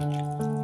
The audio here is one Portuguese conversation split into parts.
Música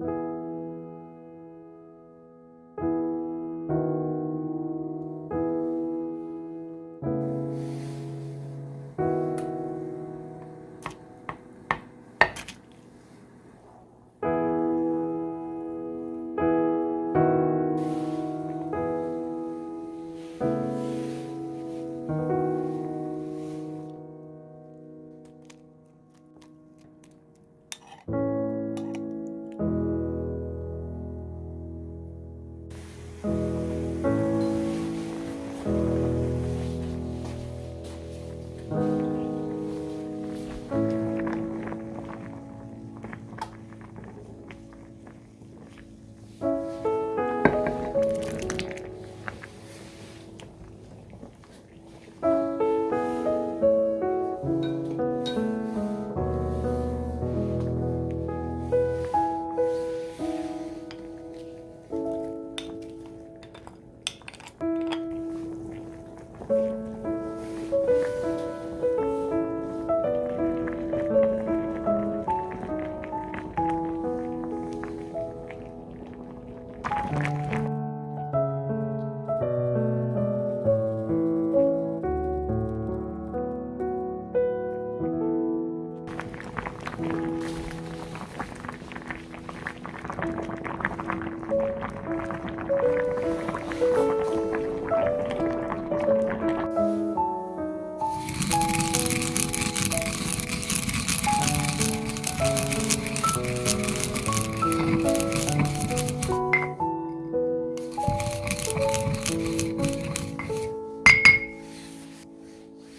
you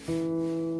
Música